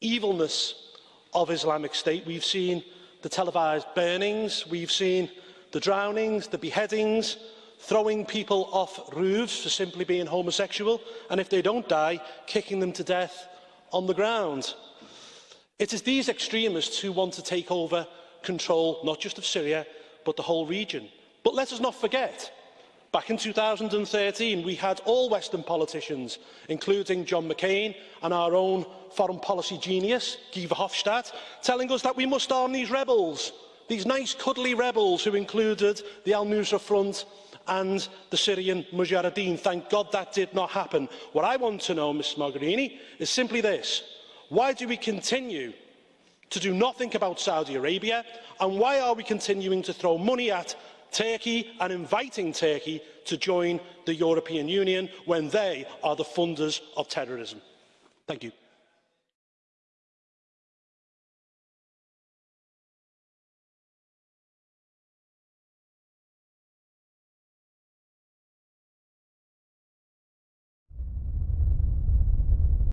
evilness of Islamic State. We've seen the televised burnings. We've seen the drownings, the beheadings, throwing people off roofs for simply being homosexual. And if they don't die, kicking them to death on the ground. It is these extremists who want to take over control not just of Syria, but the whole region. But let us not forget, back in 2013, we had all Western politicians, including John McCain and our own foreign policy genius, Guy Verhofstadt, telling us that we must arm these rebels, these nice cuddly rebels who included the Al-Nusra Front and the Syrian Mujahideen. Thank God that did not happen. What I want to know, Mr Mogherini, is simply this. Why do we continue to do nothing about Saudi Arabia? And why are we continuing to throw money at Turkey and inviting Turkey to join the European Union when they are the funders of terrorism? Thank you.